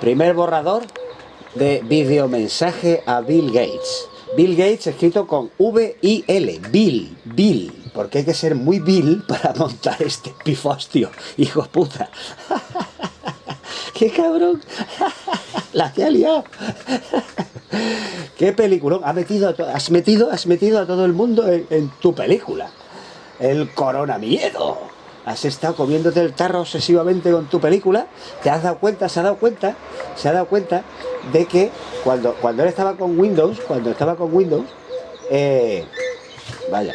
Primer borrador de videomensaje a Bill Gates. Bill Gates escrito con V-I-L. Bill, Bill. Porque hay que ser muy Bill para montar este pifostio. Hijo puta. ¡Qué cabrón! La que ha liado. ¡Qué película! Has metido, has metido, has metido a todo el mundo en, en tu película. El corona miedo has estado comiéndote el tarro obsesivamente con tu película, te has dado cuenta, se ha dado cuenta, se ha dado cuenta de que cuando, cuando él estaba con Windows, cuando estaba con Windows, eh, vaya,